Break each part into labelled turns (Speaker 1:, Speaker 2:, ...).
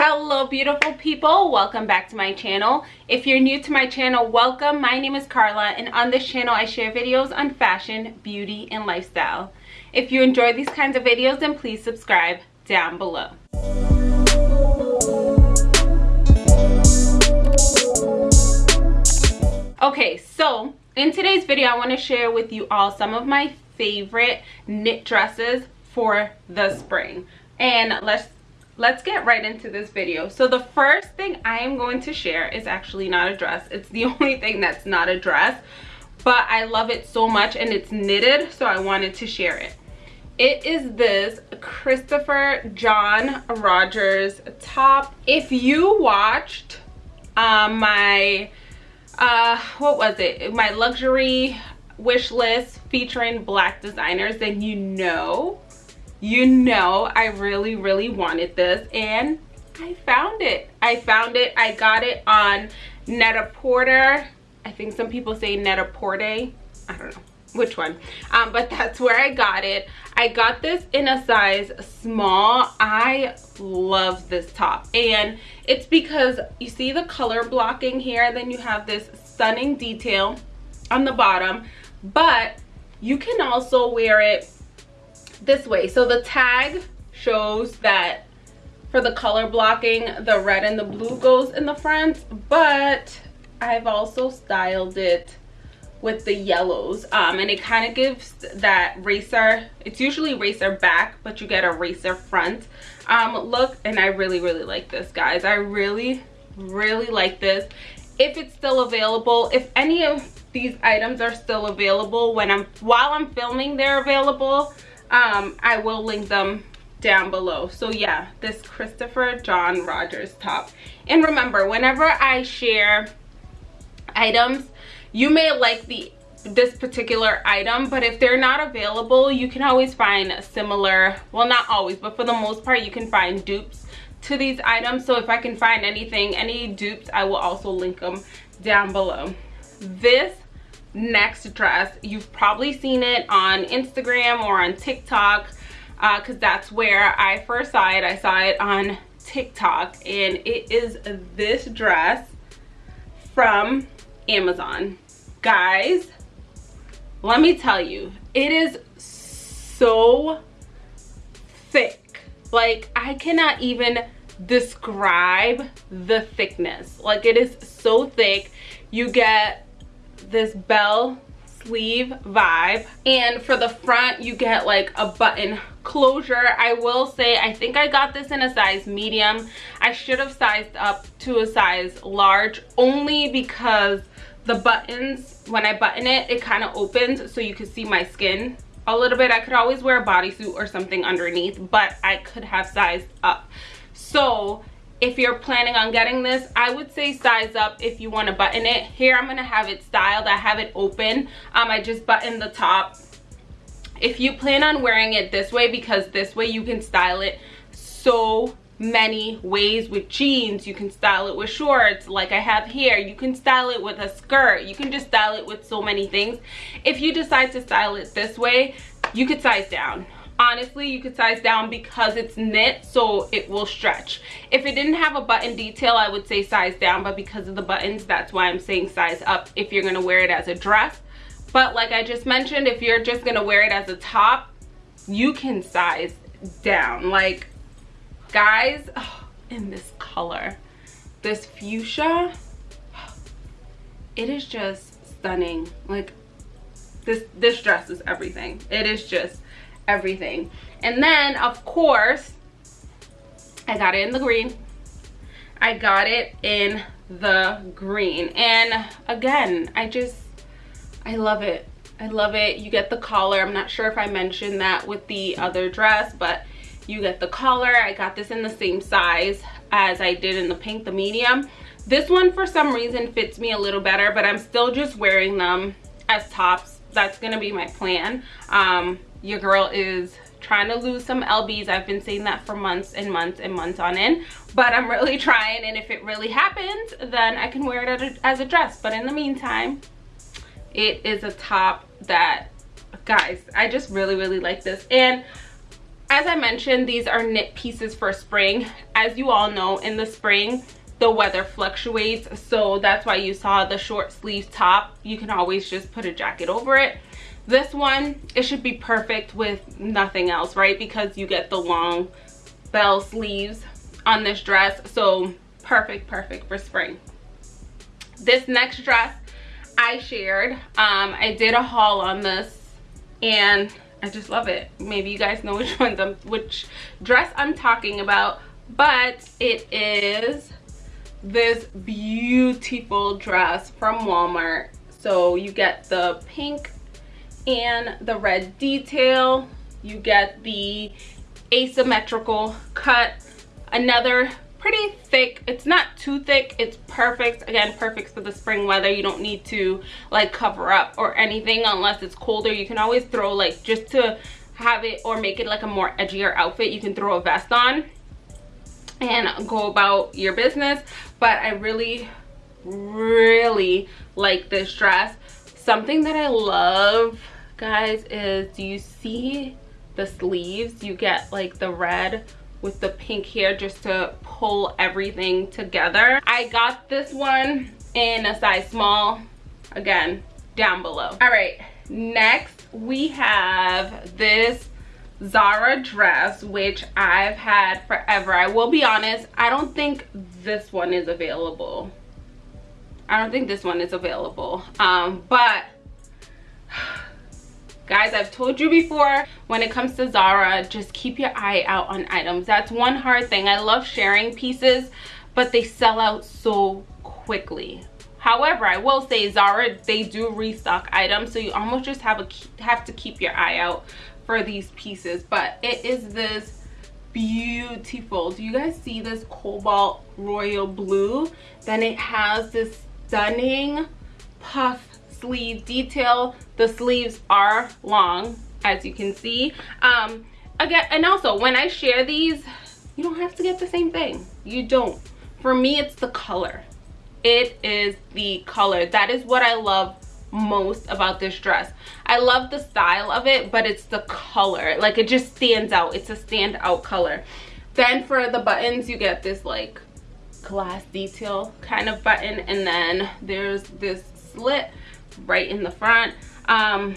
Speaker 1: hello beautiful people. Welcome back to my channel. If you're new to my channel welcome. My name is carla and on this channel i share videos on fashion beauty and lifestyle. If you enjoy these kinds of videos then please subscribe down below. Okay so in today's video i want to share with you all some of my favorite knit dresses for the spring. And let's let's get right into this video. So the first thing i am going to share is actually not a dress. It's the only thing that's not a dress but i love it so much and it's knitted so i wanted to share it. It is this christopher john rogers top. If you watched um, my uh what was it? My luxury wish list featuring black designers then you know you know I really, really wanted this and I found it. I found it. I got it on Net-a-Porter. I think some people say Net-a-Porte. I don't know which one um, but that's where i got it i got this in a size small i love this top and it's because you see the color blocking here then you have this stunning detail on the bottom but you can also wear it this way. So the tag shows that for the color blocking the red and the blue goes in the front but i've also styled it with the yellows. Um, and it kind of gives that racer it's usually racer back but you get a racer front. Um, look and i really really like this guys. I really really like this. If it's still available if any of these items are still available when i'm while i'm filming they're available um i will link them down below. So yeah this christopher john rogers top. And remember whenever i share items you may like the this particular item but if they're not available you can always find similar well not always but for the most part you can find dupes to these items. So if i can find anything any dupes i will also link them down below. This next dress. You've probably seen it on instagram or on tiktok because uh, that's where i first saw it. I saw it on tiktok and it is this dress from amazon. Guys let me tell you it is so thick. Like i cannot even describe the thickness. Like it is so thick. You get this bell sleeve vibe. And for the front you get like a button closure. I will say i think i got this in a size medium. I should have sized up to a size large only because the buttons when i button it it kind of opens so you can see my skin a little bit. I could always wear a bodysuit or something underneath but i could have sized up. So if you're planning on getting this i would say size up if you want to button it. Here i'm gonna have it styled. I have it open. Um i just buttoned the top. If you plan on wearing it this way because this way you can style it so many ways with jeans. You can style it with shorts like i have here. You can style it with a skirt. You can just style it with so many things. If you decide to style it this way you could size down honestly you could size down because it's knit so it will stretch. If it didn't have a button detail i would say size down but because of the buttons that's why i'm saying size up if you're gonna wear it as a dress. But like i just mentioned if you're just gonna wear it as a top you can size down. Like guys oh, in this color this fuchsia it is just stunning. Like this this dress is everything. It is just everything. And then of course i got it in the green. I got it in the green. And again i just i love it. I love it. You get the collar. I'm not sure if i mentioned that with the other dress but you get the collar. I got this in the same size as i did in the pink the medium. This one for some reason fits me a little better but i'm still just wearing them as tops. That's gonna be my plan. Um your girl is trying to lose some lbs i've been saying that for months and months and months on end but i'm really trying and if it really happens then i can wear it as a dress but in the meantime it is a top that guys i just really really like this and as I mentioned, these are knit pieces for spring. As you all know, in the spring, the weather fluctuates. So that's why you saw the short sleeve top. You can always just put a jacket over it. This one, it should be perfect with nothing else, right? Because you get the long bell sleeves on this dress. So perfect, perfect for spring. This next dress I shared, um, I did a haul on this and I just love it. Maybe you guys know which one, I'm, which dress I'm talking about, but it is this beautiful dress from Walmart. So you get the pink and the red detail. You get the asymmetrical cut. Another pretty thick it's not too thick it's perfect again perfect for the spring weather you don't need to like cover up or anything unless it's colder you can always throw like just to have it or make it like a more edgier outfit you can throw a vest on and go about your business but i really really like this dress something that i love guys is do you see the sleeves you get like the red with the pink here just to pull everything together. I got this one in a size small, again, down below. All right, next we have this Zara dress, which I've had forever. I will be honest, I don't think this one is available. I don't think this one is available. Um, but guys i've told you before when it comes to zara just keep your eye out on items. That's one hard thing. I love sharing pieces but they sell out so quickly. However i will say zara they do restock items so you almost just have a have to keep your eye out for these pieces. But it is this beautiful. Do you guys see this cobalt royal blue? Then it has this stunning puff sleeve detail. The sleeves are long as you can see. Um again and also when i share these you don't have to get the same thing. You don't. For me it's the color. It is the color. That is what i love most about this dress. I love the style of it but it's the color. Like it just stands out. It's a standout color. Then for the buttons you get this like glass detail kind of button and then there's this slit right in the front. Um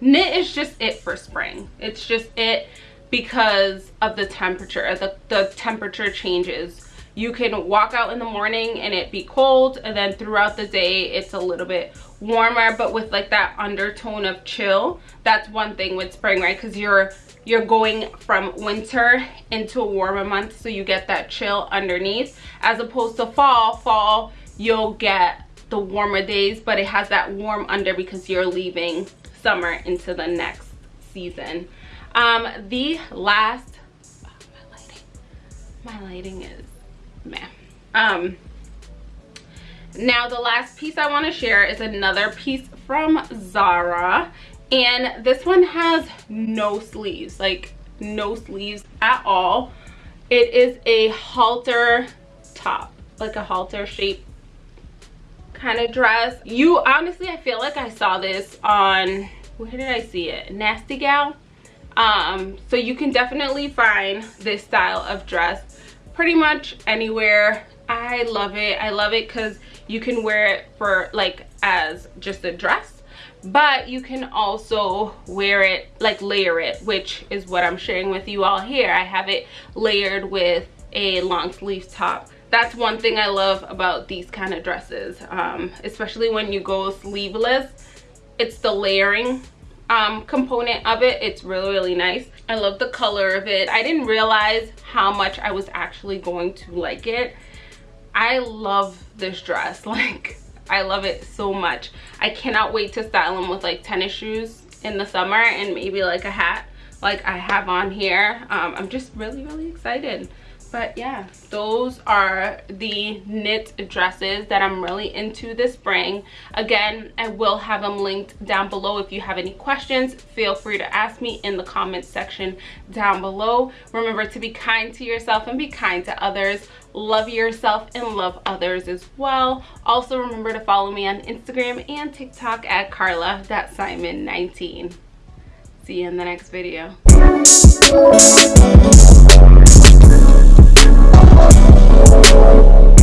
Speaker 1: knit is just it for spring. It's just it because of the temperature. The, the temperature changes. You can walk out in the morning and it be cold and then throughout the day it's a little bit warmer but with like that undertone of chill that's one thing with spring right? Because you're you're going from winter into a warmer month so you get that chill underneath. As opposed to fall fall you'll get the warmer days but it has that warm under because you're leaving summer into the next season. Um the last oh, my lighting my lighting is meh. Um now the last piece i want to share is another piece from zara and this one has no sleeves like no sleeves at all. It is a halter top like a halter shape kind of dress. You honestly i feel like i saw this on where did i see it? Nasty gal? Um so you can definitely find this style of dress pretty much anywhere. I love it. I love it because you can wear it for like as just a dress but you can also wear it like layer it which is what i'm sharing with you all here. I have it layered with a long sleeve top that's one thing I love about these kind of dresses, um, especially when you go sleeveless. It's the layering um, component of it. It's really, really nice. I love the color of it. I didn't realize how much I was actually going to like it. I love this dress. Like, I love it so much. I cannot wait to style them with like tennis shoes in the summer and maybe like a hat like I have on here. Um, I'm just really, really excited but yeah those are the knit dresses that i'm really into this spring. Again i will have them linked down below. If you have any questions feel free to ask me in the comments section down below. Remember to be kind to yourself and be kind to others. Love yourself and love others as well. Also remember to follow me on instagram and tiktok at carla simon 19 see you in the next video